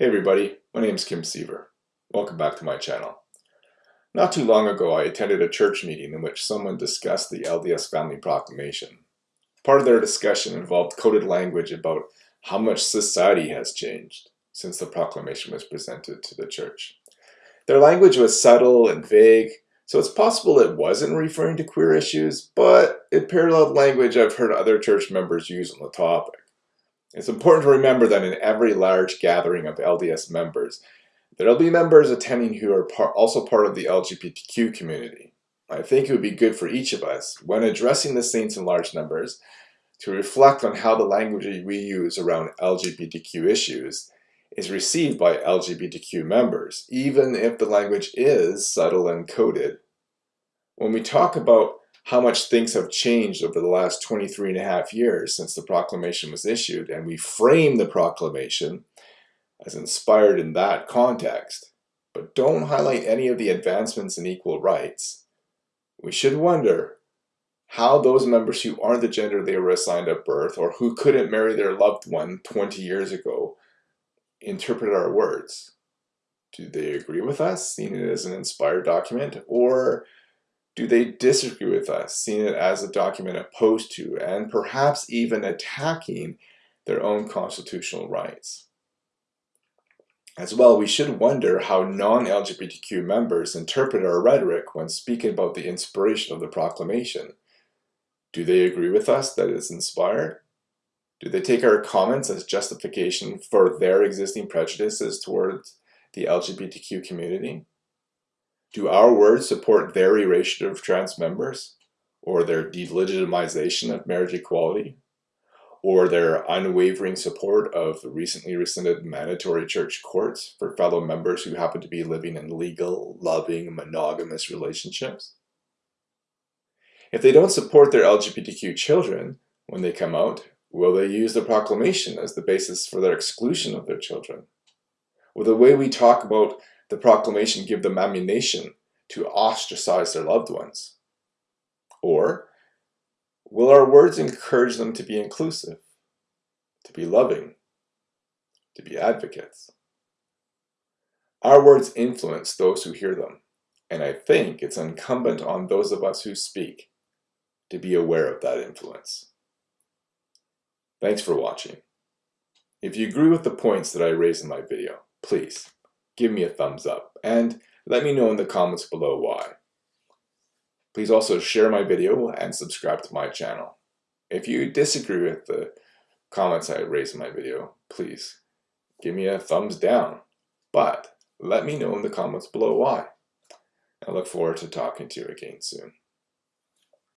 Hey everybody, my name is Kim Seaver. Welcome back to my channel. Not too long ago I attended a church meeting in which someone discussed the LDS Family Proclamation. Part of their discussion involved coded language about how much society has changed since the proclamation was presented to the church. Their language was subtle and vague, so it's possible it wasn't referring to queer issues, but it paralleled language I've heard other church members use on the topic. It's important to remember that in every large gathering of LDS members, there'll be members attending who are par also part of the LGBTQ community. I think it would be good for each of us, when addressing the saints in large numbers, to reflect on how the language we use around LGBTQ issues is received by LGBTQ members, even if the language is subtle and coded. When we talk about how much things have changed over the last 23 and a half years since the proclamation was issued, and we frame the proclamation as inspired in that context, but don't highlight any of the advancements in equal rights, we should wonder how those members who aren't the gender they were assigned at birth or who couldn't marry their loved one 20 years ago interpret our words. Do they agree with us, seeing it as an inspired document, or do they disagree with us, seeing it as a document opposed to and perhaps even attacking their own constitutional rights? As well, we should wonder how non-LGBTQ members interpret our rhetoric when speaking about the inspiration of the proclamation. Do they agree with us that it's inspired? Do they take our comments as justification for their existing prejudices towards the LGBTQ community? Do our words support their erasure of trans members? Or their delegitimization of marriage equality? Or their unwavering support of the recently rescinded mandatory church courts for fellow members who happen to be living in legal, loving, monogamous relationships? If they don't support their LGBTQ children when they come out, will they use the proclamation as the basis for their exclusion of their children? Will the way we talk about the proclamation give them ammunition to ostracize their loved ones? Or will our words encourage them to be inclusive, to be loving, to be advocates? Our words influence those who hear them, and I think it's incumbent on those of us who speak to be aware of that influence. Thanks for watching. If you agree with the points that I raised in my video, please give me a thumbs up, and let me know in the comments below why. Please also share my video and subscribe to my channel. If you disagree with the comments I raised in my video, please give me a thumbs down, but let me know in the comments below why. I look forward to talking to you again soon.